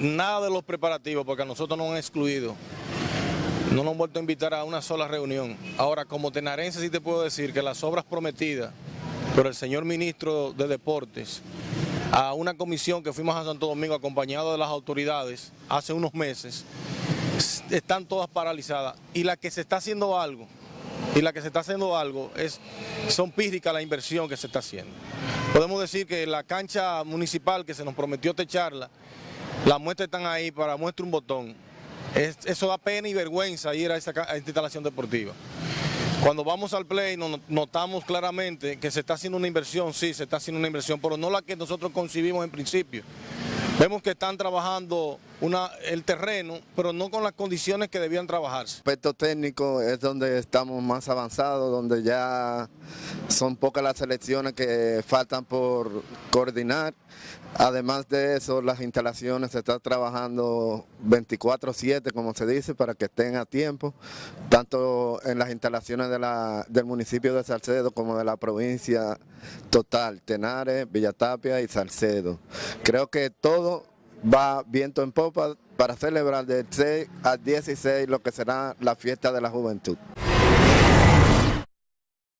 nada de los preparativos, porque a nosotros nos han excluido. No nos han vuelto a invitar a una sola reunión. Ahora, como tenarense sí te puedo decir que las obras prometidas por el señor ministro de Deportes a una comisión que fuimos a Santo Domingo acompañado de las autoridades hace unos meses, están todas paralizadas. Y la que se está haciendo algo, y la que se está haciendo algo, es, son pírricas la inversión que se está haciendo. Podemos decir que la cancha municipal que se nos prometió techarla, las muestras están ahí para muestra un botón. eso da pena y vergüenza ir a, esta instalación deportiva. Cuando vamos al play notamos claramente que se está haciendo una inversión, sí, se está haciendo una inversión, pero no la que nosotros concibimos en principio. Vemos que están trabajando una, el terreno, pero no con las condiciones que debían trabajarse. aspecto técnico es donde estamos más avanzados, donde ya son pocas las selecciones que faltan por coordinar. Además de eso, las instalaciones se están trabajando 24-7, como se dice, para que estén a tiempo, tanto en las instalaciones de la, del municipio de Salcedo como de la provincia total, Tenares, Villatapia y Salcedo. Creo que todo va viento en popa para celebrar del 6 al 16 lo que será la fiesta de la juventud.